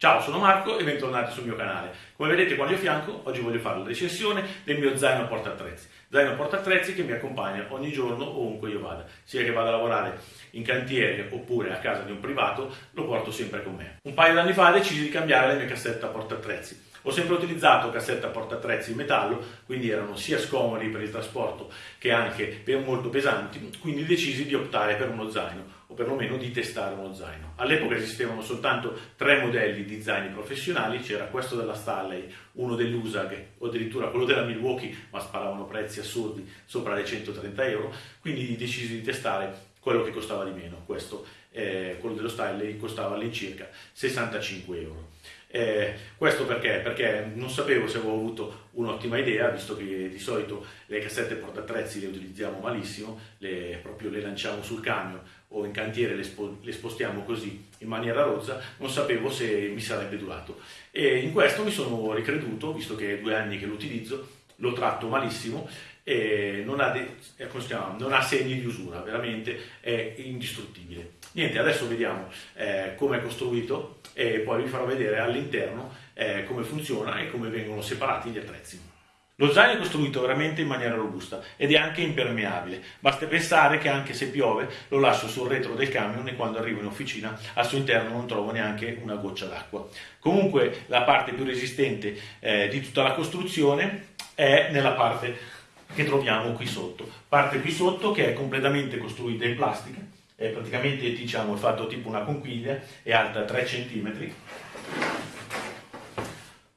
Ciao, sono Marco e bentornati sul mio canale. Come vedete qua al mio fianco, oggi voglio fare la recensione del mio zaino portaattrezzi. Zaino portaattrezzi che mi accompagna ogni giorno ovunque io vada, sia che vada a lavorare in cantiere oppure a casa di un privato, lo porto sempre con me. Un paio d'anni fa decisi di cambiare la mia cassetta portaattrezzi. Ho sempre utilizzato cassetta portaattrezzi in metallo, quindi erano sia scomodi per il trasporto che anche molto pesanti, quindi decisi di optare per uno zaino o perlomeno di testare uno zaino. All'epoca esistevano soltanto tre modelli di zaini professionali, c'era questo della Stanley, uno dell'USAG o addirittura quello della Milwaukee, ma sparavano prezzi assurdi sopra le 130 euro, quindi decisi di testare quello che costava di meno, questo, eh, quello dello Stanley costava all'incirca 65 euro. Eh, questo perché? Perché non sapevo se avevo avuto un'ottima idea, visto che di solito le cassette portattrezzi le utilizziamo malissimo, le, proprio le lanciamo sul camion o in cantiere le, spo, le, spostiamo così in maniera rozza, non sapevo se mi sarebbe durato. E in questo mi sono ricreduto, visto che è due anni che lo utilizzo, lo tratto malissimo e non ha, de, eh, non ha segni di usura, veramente è indistruttibile. Niente, adesso vediamo eh, come è costruito e poi vi farò vedere all'interno eh, come funziona e come vengono separati gli attrezzi. Lo zaino è costruito veramente in maniera robusta ed è anche impermeabile. Basta pensare che anche se piove lo lascio sul retro del camion e quando arrivo in officina al suo interno non trovo neanche una goccia d'acqua. Comunque la parte più resistente eh, di tutta la costruzione è nella parte che troviamo qui sotto. Parte qui sotto che è completamente costruita in plastica è praticamente diciamo, è fatto tipo una conchiglia, è alta 3 cm.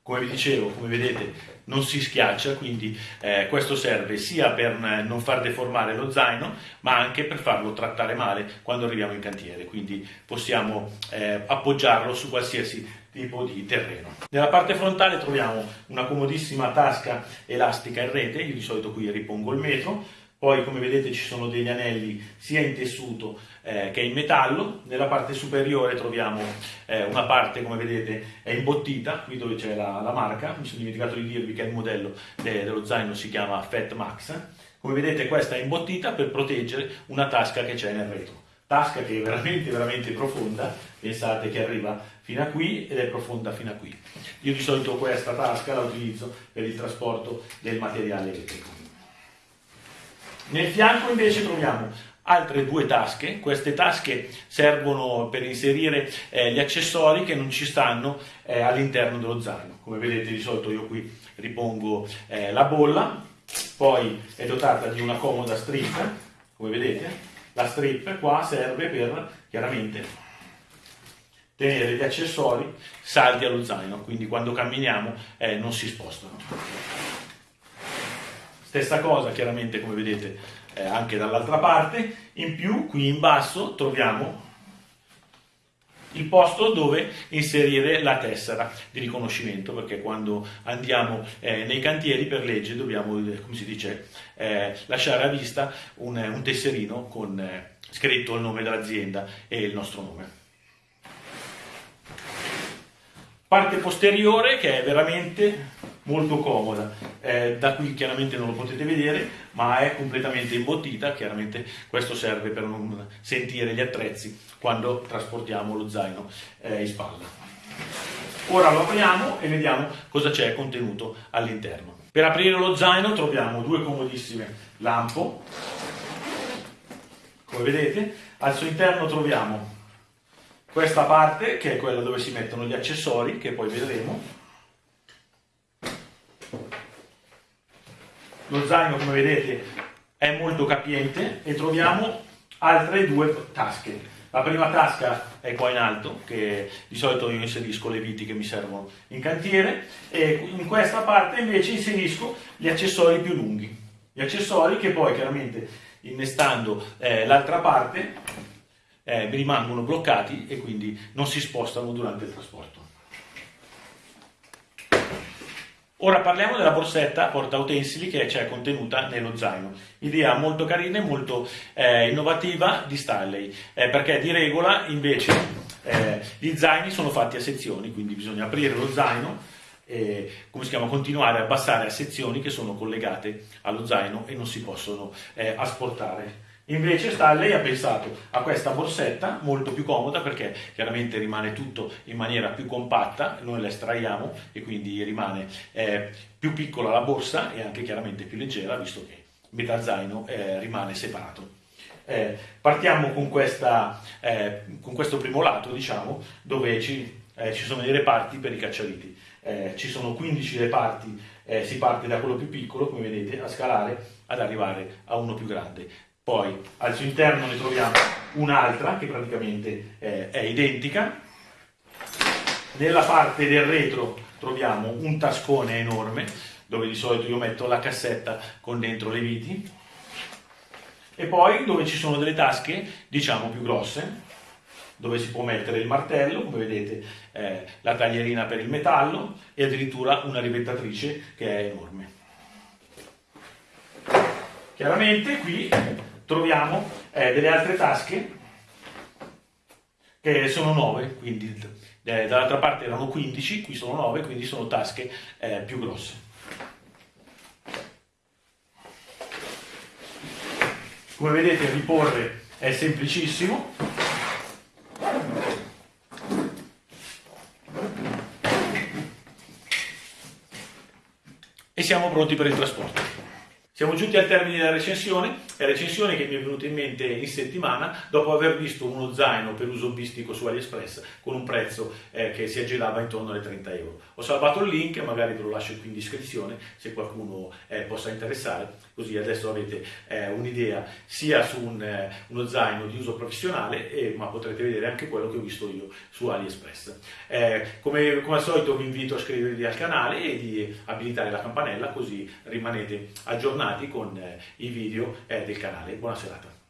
Come vi dicevo, come vedete, non si schiaccia, quindi eh, questo serve sia per non far deformare lo zaino, ma anche per farlo trattare male quando arriviamo in cantiere, quindi possiamo eh, appoggiarlo su qualsiasi tipo di terreno. Nella parte frontale troviamo una comodissima tasca elastica in rete, io di solito qui ripongo il metro, poi come vedete ci sono degli anelli sia in tessuto eh, che in metallo, nella parte superiore troviamo eh, una parte come vedete è imbottita, qui dove c'è la, la, marca, mi sono dimenticato di dirvi che il modello de, dello zaino si chiama Fat Max, come vedete questa è imbottita per proteggere una tasca che c'è nel retro. Tasca che è veramente veramente profonda, pensate che arriva fino a qui ed è profonda fino a qui. Io di solito questa tasca la utilizzo per il trasporto del materiale elettrico. Nel fianco invece troviamo altre due tasche, queste tasche servono per inserire eh, gli accessori che non ci stanno eh, all'interno dello zaino, come vedete di solito io qui ripongo eh, la bolla, poi è dotata di una comoda strip, come vedete, la strip qua serve per chiaramente tenere gli accessori saldi allo zaino, quindi quando camminiamo eh, non si spostano. Stessa cosa chiaramente come vedete eh, anche dall'altra parte, in più qui in basso troviamo il posto dove inserire la tessera di riconoscimento perché quando andiamo eh, nei cantieri per legge dobbiamo, eh, come si dice, eh, lasciare a vista un, un tesserino con eh, scritto il nome dell'azienda e il nostro nome. Parte posteriore che è veramente molto comoda, eh, da qui chiaramente non lo potete vedere, ma è completamente imbottita, chiaramente questo serve per non sentire gli attrezzi quando trasportiamo lo zaino eh, in spalla. Ora lo apriamo e vediamo cosa c'è contenuto all'interno. Per aprire lo zaino troviamo due comodissime lampo, come vedete, al suo interno troviamo questa parte che è quella dove si mettono gli accessori, che poi vedremo, Lo zaino, come vedete, è molto capiente e troviamo altre due tasche. La prima tasca è qua in alto, che di solito io inserisco le viti che mi servono in cantiere, e in questa parte invece inserisco gli accessori più lunghi. Gli accessori che poi chiaramente innestando eh, l'altra parte eh, rimangono bloccati e quindi non si spostano durante il trasporto. Ora parliamo della borsetta porta utensili che c'è contenuta nello zaino. Idea molto carina e molto eh, innovativa di Stanley, eh, perché di regola invece eh, gli zaini sono fatti a sezioni, quindi bisogna aprire lo zaino e come si chiama, continuare a abbassare a sezioni che sono collegate allo zaino e non si possono eh, asportare. Invece sta, lei ha pensato a questa borsetta molto più comoda perché chiaramente rimane tutto in maniera più compatta, noi la estraiamo e quindi rimane eh, più piccola la borsa e anche chiaramente più leggera visto che metà zaino eh, rimane separato. Eh, partiamo con, questa, eh, con, questo primo lato, diciamo, dove ci, eh, ci, sono i reparti per i cacciaviti. Eh, ci sono 15 reparti, si parte da quello più piccolo, come vedete, a scalare ad arrivare a uno più grande. Poi al suo interno ne troviamo un'altra che praticamente eh, è identica. Nella parte del retro troviamo un tascone enorme dove di solito io metto la cassetta con dentro le viti e poi dove ci sono delle tasche diciamo più grosse dove si può mettere il martello, come vedete eh, la taglierina per il metallo e addirittura una rivettatrice che è enorme. Chiaramente qui troviamo eh, delle altre tasche che sono 9, quindi eh, dall'altra parte erano 15, qui sono 9, quindi sono tasche eh, più grosse. Come vedete riporre è semplicissimo. E siamo pronti per il trasporto. Siamo giunti al termine della recensione, è recensione che mi è venuta in mente in settimana dopo aver visto uno zaino per uso bistico su AliExpress con un prezzo eh, che si aggirava intorno alle 30 euro. Ho salvato il link, magari ve lo lascio qui in descrizione se qualcuno eh, possa interessare, così adesso avete eh, un'idea sia su un, eh, uno zaino di uso professionale, ma potrete vedere anche quello che ho visto io su AliExpress. Eh, come, come al solito vi invito a iscrivervi al canale e di abilitare la campanella così rimanete aggiornati con eh, i video eh, del canale. Buona serata.